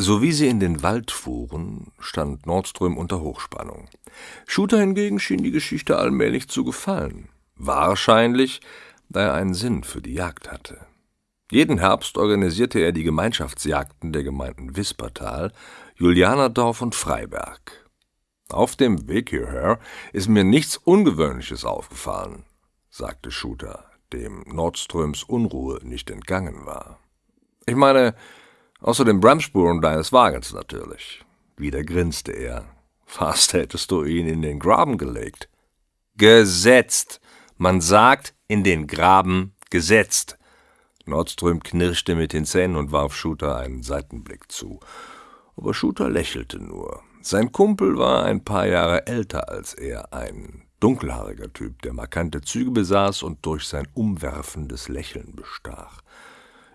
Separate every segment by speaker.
Speaker 1: So wie sie in den Wald fuhren, stand Nordström unter Hochspannung. Shooter hingegen schien die Geschichte allmählich zu gefallen. Wahrscheinlich, da er einen Sinn für die Jagd hatte. Jeden Herbst organisierte er die Gemeinschaftsjagden der Gemeinden Wispertal, Julianerdorf und Freiberg. Auf dem Weg hierher ist mir nichts Ungewöhnliches aufgefallen, sagte Shooter, dem Nordströms Unruhe nicht entgangen war. Ich meine, außer den Bremsspuren deines Wagens natürlich. Wieder grinste er. Fast hättest du ihn in den Graben gelegt. Gesetzt. Man sagt in den Graben gesetzt. Nordström knirschte mit den Zähnen und warf Shooter einen Seitenblick zu. Aber Shooter lächelte nur. Sein Kumpel war ein paar Jahre älter als er, ein dunkelhaariger Typ, der markante Züge besaß und durch sein umwerfendes Lächeln bestach.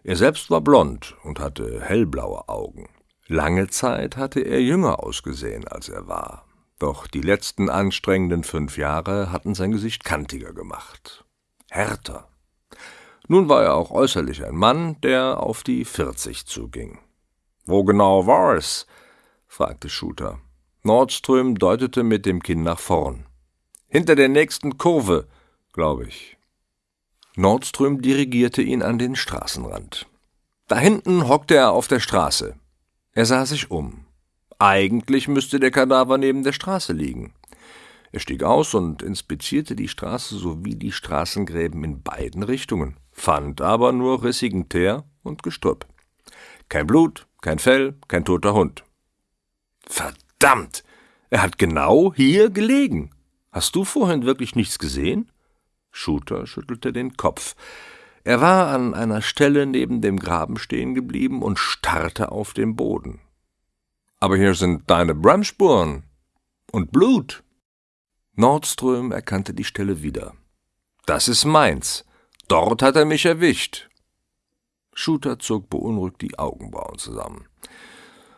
Speaker 1: Er selbst war blond und hatte hellblaue Augen. Lange Zeit hatte er jünger ausgesehen, als er war. Doch die letzten anstrengenden fünf Jahre hatten sein Gesicht kantiger gemacht. Härter. Nun war er auch äußerlich ein Mann, der auf die vierzig zuging. Wo genau war es? fragte Shooter. Nordström deutete mit dem Kinn nach vorn. Hinter der nächsten Kurve, glaube ich. Nordström dirigierte ihn an den Straßenrand. Da hinten hockte er auf der Straße. Er sah sich um. Eigentlich müsste der Kadaver neben der Straße liegen. Er stieg aus und inspizierte die Straße sowie die Straßengräben in beiden Richtungen, fand aber nur rissigen Teer und Gestrüpp. Kein Blut, kein Fell, kein toter Hund. Verdammt! Er hat genau hier gelegen. Hast du vorhin wirklich nichts gesehen? Shooter schüttelte den Kopf. Er war an einer Stelle neben dem Graben stehen geblieben und starrte auf den Boden. Aber hier sind deine Bremsspuren und Blut. Nordström erkannte die Stelle wieder. Das ist meins. Dort hat er mich erwischt. Shooter zog beunruhigt die Augenbrauen zusammen.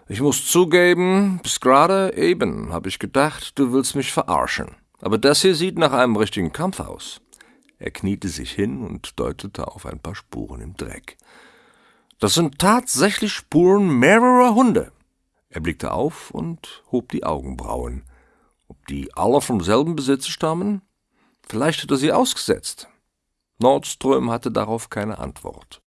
Speaker 1: Ich muss zugeben, bis gerade eben habe ich gedacht, du willst mich verarschen. Aber das hier sieht nach einem richtigen Kampf aus. Er kniete sich hin und deutete auf ein paar Spuren im Dreck. Das sind tatsächlich Spuren mehrerer Hunde. Er blickte auf und hob die Augenbrauen. Ob die alle vom selben Besitzer stammen? Vielleicht hat er sie ausgesetzt. Nordström hatte darauf keine Antwort.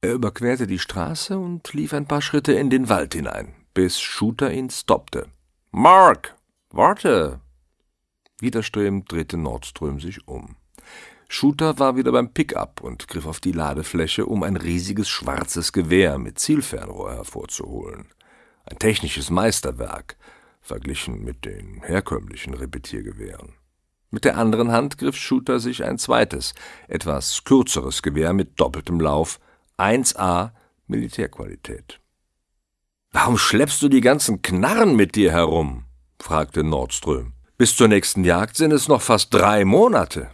Speaker 1: Er überquerte die Straße und lief ein paar Schritte in den Wald hinein, bis Shooter ihn stoppte. Mark, warte! Widerstrebend drehte Nordström sich um. Shooter war wieder beim Pickup und griff auf die Ladefläche, um ein riesiges schwarzes Gewehr mit Zielfernrohr hervorzuholen. Ein technisches Meisterwerk, verglichen mit den herkömmlichen Repetiergewehren. Mit der anderen Hand griff Shooter sich ein zweites, etwas kürzeres Gewehr mit doppeltem Lauf, 1A Militärqualität. Warum schleppst du die ganzen Knarren mit dir herum? fragte Nordström. Bis zur nächsten Jagd sind es noch fast drei Monate.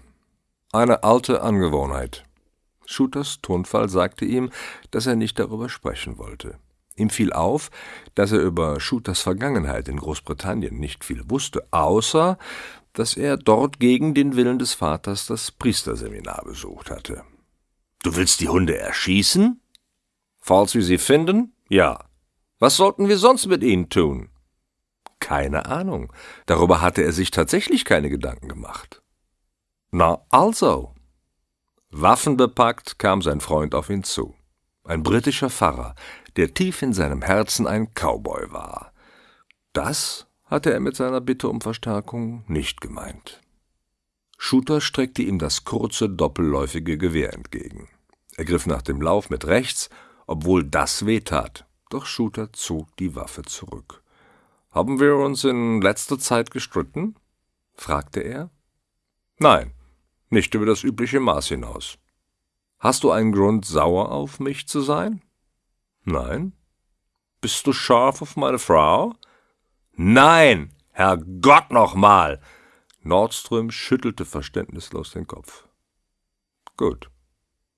Speaker 1: Eine alte Angewohnheit. Shooters Tonfall sagte ihm, dass er nicht darüber sprechen wollte. Ihm fiel auf, dass er über Shooters Vergangenheit in Großbritannien nicht viel wusste, außer dass er dort gegen den Willen des Vaters das Priesterseminar besucht hatte. Du willst die Hunde erschießen? Falls wir sie finden? Ja. Was sollten wir sonst mit ihnen tun? Keine Ahnung. Darüber hatte er sich tatsächlich keine Gedanken gemacht. Na also. Waffenbepackt kam sein Freund auf ihn zu. Ein britischer Pfarrer, der tief in seinem Herzen ein Cowboy war. Das hatte er mit seiner Bitte um Verstärkung nicht gemeint. Shooter streckte ihm das kurze, doppelläufige Gewehr entgegen. Er griff nach dem Lauf mit rechts, obwohl das wehtat, doch Shooter zog die Waffe zurück. Haben wir uns in letzter Zeit gestritten? fragte er. Nein, nicht über das übliche Maß hinaus. Hast du einen Grund, sauer auf mich zu sein? Nein. Bist du scharf auf meine Frau? Nein, Herr Gott nochmal! Nordström schüttelte verständnislos den Kopf. Gut.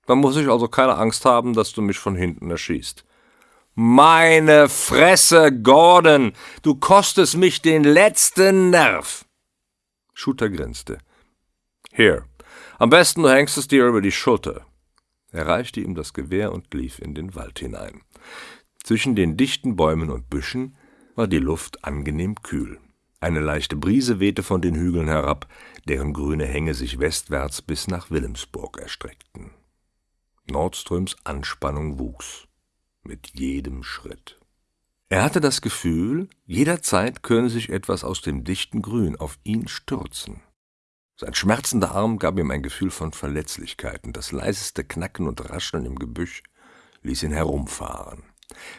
Speaker 1: Dann muss ich also keine Angst haben, dass du mich von hinten erschießt. Meine Fresse, Gordon! Du kostest mich den letzten Nerv! Shooter grinste. Hier, am besten du hängst es dir über die Schulter. Er reichte ihm das Gewehr und lief in den Wald hinein. Zwischen den dichten Bäumen und Büschen war die Luft angenehm kühl. Eine leichte Brise wehte von den Hügeln herab, deren grüne Hänge sich westwärts bis nach Wilhelmsburg erstreckten. Nordströms Anspannung wuchs mit jedem Schritt. Er hatte das Gefühl, jederzeit könne sich etwas aus dem dichten Grün auf ihn stürzen. Sein schmerzender Arm gab ihm ein Gefühl von Verletzlichkeit, und das leiseste Knacken und Rascheln im Gebüsch ließ ihn herumfahren.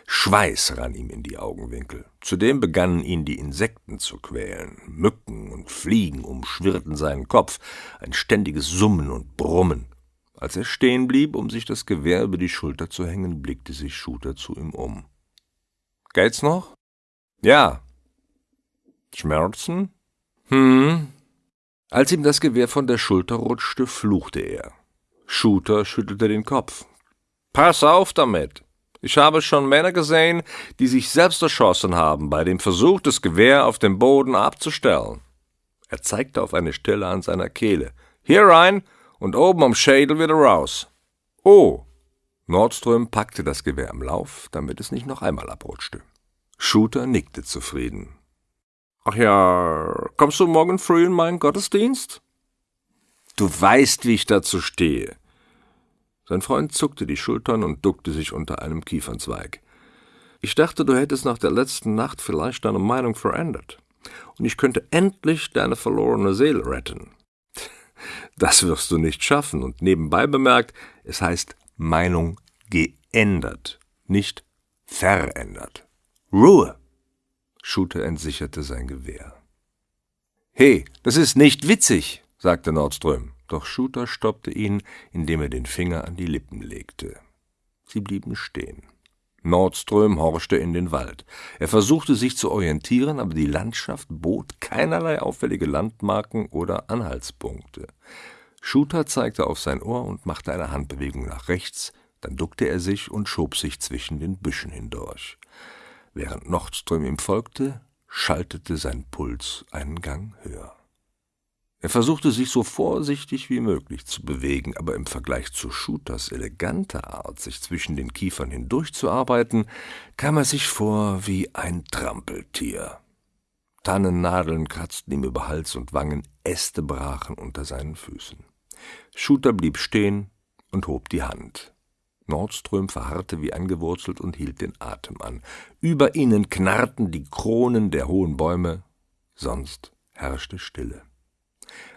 Speaker 1: Schweiß rann ihm in die Augenwinkel. Zudem begannen ihn die Insekten zu quälen. Mücken und Fliegen umschwirrten seinen Kopf, ein ständiges Summen und Brummen. Als er stehen blieb, um sich das Gewehr über die Schulter zu hängen, blickte sich Shooter zu ihm um. Geht's noch? Ja. Schmerzen? Hm. Als ihm das Gewehr von der Schulter rutschte, fluchte er. Shooter schüttelte den Kopf. Pass auf damit. Ich habe schon Männer gesehen, die sich selbst erschossen haben bei dem Versuch, das Gewehr auf dem Boden abzustellen. Er zeigte auf eine Stelle an seiner Kehle. Hier rein und oben am Schädel wieder raus. Oh, Nordström packte das Gewehr im Lauf, damit es nicht noch einmal abrutschte. Shooter nickte zufrieden. Ach ja, kommst du morgen früh in meinen Gottesdienst? Du weißt, wie ich dazu stehe. Sein Freund zuckte die Schultern und duckte sich unter einem Kiefernzweig. Ich dachte, du hättest nach der letzten Nacht vielleicht deine Meinung verändert. Und ich könnte endlich deine verlorene Seele retten. Das wirst du nicht schaffen. Und nebenbei bemerkt, es heißt Meinung geändert, nicht verändert. Ruhe! Shooter entsicherte sein Gewehr. He, das ist nicht witzig, sagte Nordström, doch Shooter stoppte ihn, indem er den Finger an die Lippen legte. Sie blieben stehen. Nordström horchte in den Wald. Er versuchte sich zu orientieren, aber die Landschaft bot keinerlei auffällige Landmarken oder Anhaltspunkte. Shooter zeigte auf sein Ohr und machte eine Handbewegung nach rechts, dann duckte er sich und schob sich zwischen den Büschen hindurch. Während Nordström ihm folgte, schaltete sein Puls einen Gang höher. Er versuchte sich so vorsichtig wie möglich zu bewegen, aber im Vergleich zu Shooters eleganter Art, sich zwischen den Kiefern hindurchzuarbeiten, kam er sich vor wie ein Trampeltier. Tannennadeln kratzten ihm über Hals und Wangen, Äste brachen unter seinen Füßen. Shooter blieb stehen und hob die Hand. Nordström verharrte wie angewurzelt und hielt den Atem an. Über ihnen knarrten die Kronen der hohen Bäume, sonst herrschte Stille.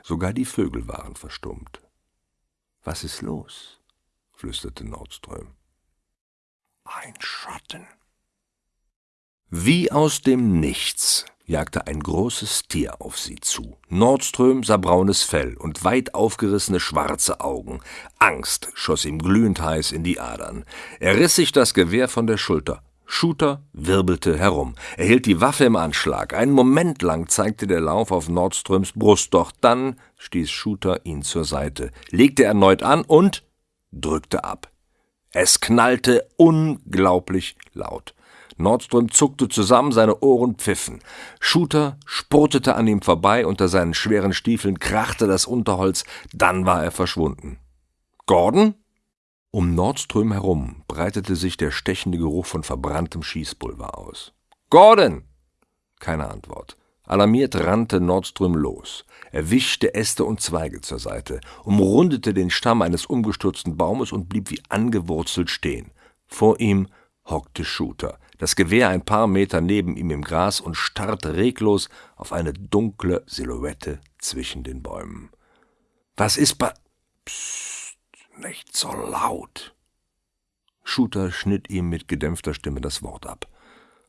Speaker 1: Sogar die Vögel waren verstummt. Was ist los? flüsterte Nordström. Ein Schatten. Wie aus dem Nichts jagte ein großes Tier auf sie zu. Nordström sah braunes Fell und weit aufgerissene schwarze Augen. Angst schoss ihm glühend heiß in die Adern. Er riss sich das Gewehr von der Schulter. Shooter wirbelte herum. Er hielt die Waffe im Anschlag. Einen Moment lang zeigte der Lauf auf Nordströms Brust, doch dann stieß Shooter ihn zur Seite, legte erneut an und drückte ab. Es knallte unglaublich laut. Nordström zuckte zusammen, seine Ohren pfiffen. Shooter spurtete an ihm vorbei, unter seinen schweren Stiefeln krachte das Unterholz, dann war er verschwunden. Gordon? Um Nordström herum breitete sich der stechende Geruch von verbranntem Schießpulver aus. Gordon! Keine Antwort. Alarmiert rannte Nordström los. Er wischte Äste und Zweige zur Seite, umrundete den Stamm eines umgestürzten Baumes und blieb wie angewurzelt stehen. Vor ihm hockte Shooter das Gewehr ein paar Meter neben ihm im Gras und starrte reglos auf eine dunkle Silhouette zwischen den Bäumen. Was ist bei. Psst, nicht so laut. Shooter schnitt ihm mit gedämpfter Stimme das Wort ab.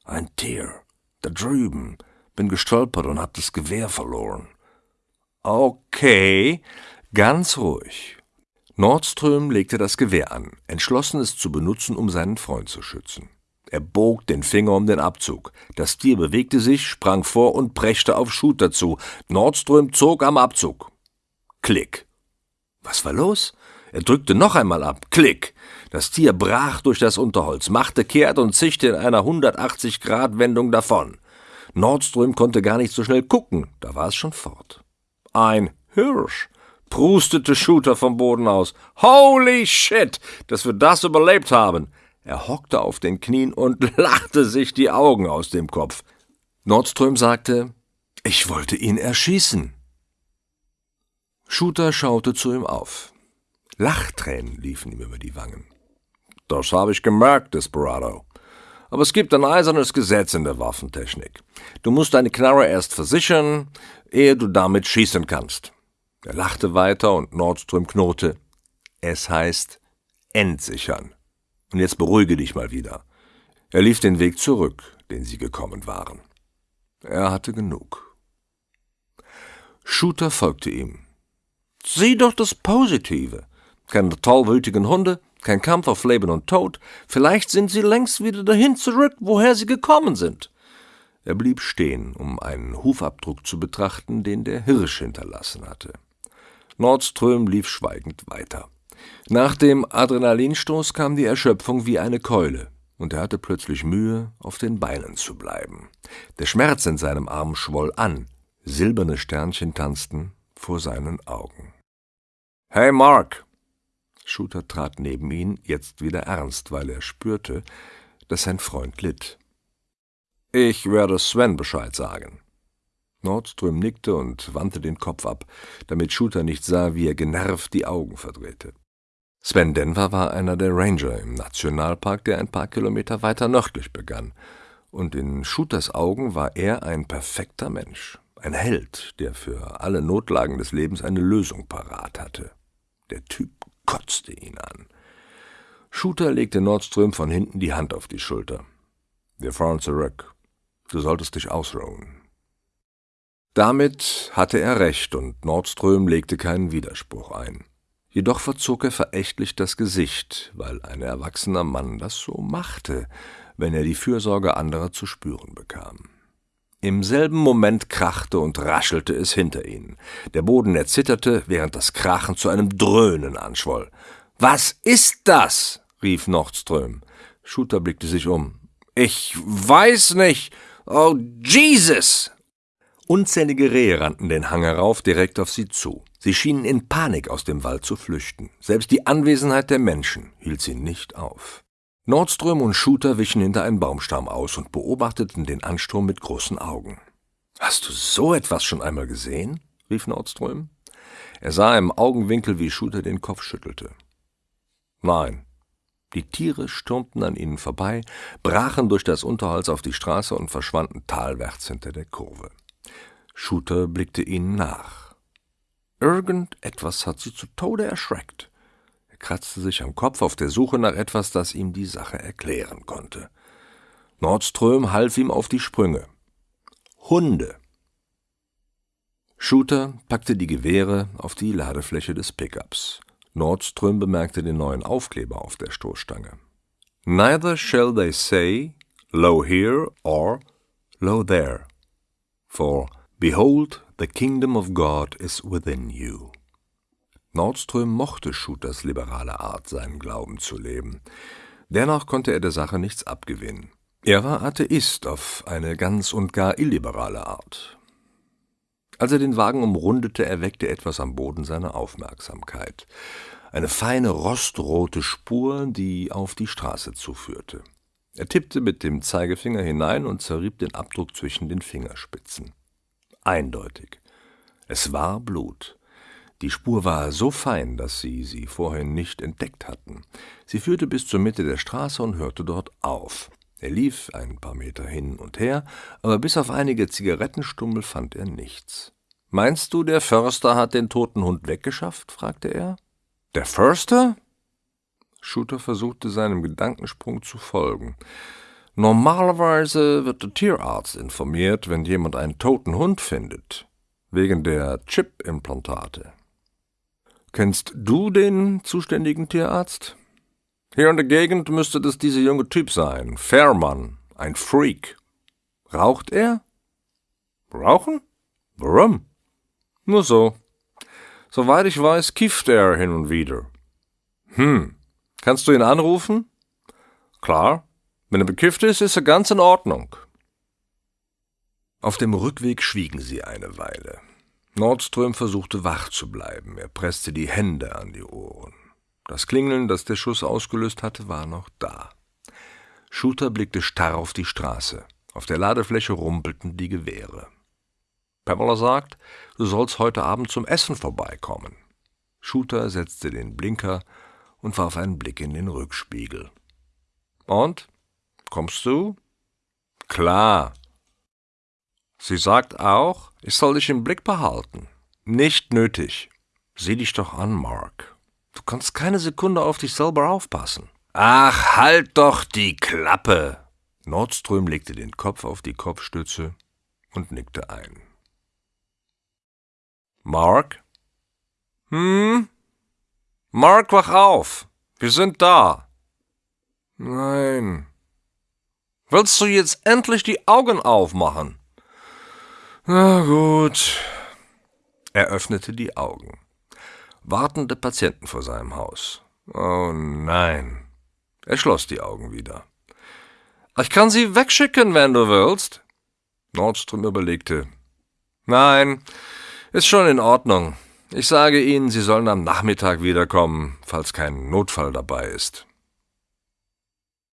Speaker 1: Ein Tier. Da drüben. Bin gestolpert und hab das Gewehr verloren. Okay, ganz ruhig. Nordström legte das Gewehr an, entschlossen es zu benutzen, um seinen Freund zu schützen. Er bog den Finger um den Abzug. Das Tier bewegte sich, sprang vor und preschte auf Shooter zu. Nordström zog am Abzug. Klick. Was war los? Er drückte noch einmal ab. Klick. Das Tier brach durch das Unterholz, machte kehrt und zischte in einer 180-Grad-Wendung davon. Nordström konnte gar nicht so schnell gucken, da war es schon fort. Ein Hirsch, prustete Shooter vom Boden aus. Holy shit, dass wir das überlebt haben. Er hockte auf den Knien und lachte sich die Augen aus dem Kopf. Nordström sagte, ich wollte ihn erschießen. Shooter schaute zu ihm auf. Lachtränen liefen ihm über die Wangen. Das habe ich gemerkt, Desperado. Aber es gibt ein eisernes Gesetz in der Waffentechnik. Du musst deine Knarre erst versichern, ehe du damit schießen kannst. Er lachte weiter und Nordström knurrte. Es heißt entsichern. Und jetzt beruhige dich mal wieder. Er lief den Weg zurück, den sie gekommen waren. Er hatte genug. Shooter folgte ihm. Sieh doch das Positive. Keine tollwütigen Hunde, kein Kampf auf Leben und Tod. Vielleicht sind sie längst wieder dahin zurück, woher sie gekommen sind. Er blieb stehen, um einen Hufabdruck zu betrachten, den der Hirsch hinterlassen hatte. Nordström lief schweigend weiter. Nach dem Adrenalinstoß kam die Erschöpfung wie eine Keule, und er hatte plötzlich Mühe, auf den Beinen zu bleiben. Der Schmerz in seinem Arm schwoll an, silberne Sternchen tanzten vor seinen Augen. Hey, Mark! Shooter trat neben ihn, jetzt wieder ernst, weil er spürte, dass sein Freund litt. Ich werde Sven Bescheid sagen. Nordström nickte und wandte den Kopf ab, damit Shooter nicht sah, wie er genervt die Augen verdrehte. Sven Denver war einer der Ranger im Nationalpark, der ein paar Kilometer weiter nördlich begann, und in Shooters Augen war er ein perfekter Mensch, ein Held, der für alle Notlagen des Lebens eine Lösung parat hatte. Der Typ kotzte ihn an. Shooter legte Nordström von hinten die Hand auf die Schulter. Wir fahren zurück. Du solltest dich ausruhen. Damit hatte er recht, und Nordström legte keinen Widerspruch ein. Jedoch verzog er verächtlich das Gesicht, weil ein erwachsener Mann das so machte, wenn er die Fürsorge anderer zu spüren bekam. Im selben Moment krachte und raschelte es hinter ihnen. Der Boden erzitterte, während das Krachen zu einem Dröhnen anschwoll. Was ist das? rief Nordström. Shooter blickte sich um. Ich weiß nicht. Oh, Jesus! Unzählige Rehe rannten den Hang herauf direkt auf sie zu. Sie schienen in Panik aus dem Wald zu flüchten. Selbst die Anwesenheit der Menschen hielt sie nicht auf. Nordström und Shooter wichen hinter einen Baumstamm aus und beobachteten den Ansturm mit großen Augen. Hast du so etwas schon einmal gesehen? rief Nordström. Er sah im Augenwinkel, wie Shooter den Kopf schüttelte. Nein. Die Tiere stürmten an ihnen vorbei, brachen durch das Unterholz auf die Straße und verschwanden talwärts hinter der Kurve. Shooter blickte ihnen nach. Irgendetwas hat sie zu Tode erschreckt kratzte sich am Kopf auf der Suche nach etwas, das ihm die Sache erklären konnte. Nordström half ihm auf die Sprünge. Hunde. Shooter packte die Gewehre auf die Ladefläche des Pickups. Nordström bemerkte den neuen Aufkleber auf der Stoßstange. Neither shall they say, Lo here or Lo there, for behold, the kingdom of God is within you. Nordström mochte Shooters liberale Art, seinen Glauben zu leben. Dennoch konnte er der Sache nichts abgewinnen. Er war Atheist auf eine ganz und gar illiberale Art. Als er den Wagen umrundete, erweckte etwas am Boden seine Aufmerksamkeit. Eine feine rostrote Spur, die auf die Straße zuführte. Er tippte mit dem Zeigefinger hinein und zerrieb den Abdruck zwischen den Fingerspitzen. Eindeutig. Es war Blut. Die Spur war so fein, dass sie sie vorhin nicht entdeckt hatten. Sie führte bis zur Mitte der Straße und hörte dort auf. Er lief ein paar Meter hin und her, aber bis auf einige Zigarettenstummel fand er nichts. Meinst du, der Förster hat den toten Hund weggeschafft? fragte er. Der Förster? Shooter versuchte seinem Gedankensprung zu folgen. Normalerweise wird der Tierarzt informiert, wenn jemand einen toten Hund findet, wegen der Chip-Implantate. Kennst du den zuständigen Tierarzt? Hier in der Gegend müsste das dieser junge Typ sein. Fairmann, ein Freak. Raucht er? Rauchen? Warum? Nur so. Soweit ich weiß, kifft er hin und wieder. Hm. Kannst du ihn anrufen? Klar. Wenn er bekifft ist, ist er ganz in Ordnung. Auf dem Rückweg schwiegen sie eine Weile. Nordström versuchte wach zu bleiben. Er presste die Hände an die Ohren. Das Klingeln, das der Schuss ausgelöst hatte, war noch da. Shooter blickte starr auf die Straße. Auf der Ladefläche rumpelten die Gewehre. Pamela sagt, du sollst heute Abend zum Essen vorbeikommen. Shooter setzte den Blinker und warf einen Blick in den Rückspiegel. Und? Kommst du? Klar. Sie sagt auch, ich soll dich im Blick behalten. Nicht nötig. Sieh dich doch an, Mark. Du kannst keine Sekunde auf dich selber aufpassen. Ach, halt doch die Klappe! Nordström legte den Kopf auf die Kopfstütze und nickte ein. Mark? Hm? Mark, wach auf! Wir sind da! Nein. Willst du jetzt endlich die Augen aufmachen? Na gut. Er öffnete die Augen. Wartende Patienten vor seinem Haus. Oh nein. Er schloss die Augen wieder. Ich kann sie wegschicken, wenn du willst. Nordström überlegte. Nein, ist schon in Ordnung. Ich sage Ihnen, Sie sollen am Nachmittag wiederkommen, falls kein Notfall dabei ist.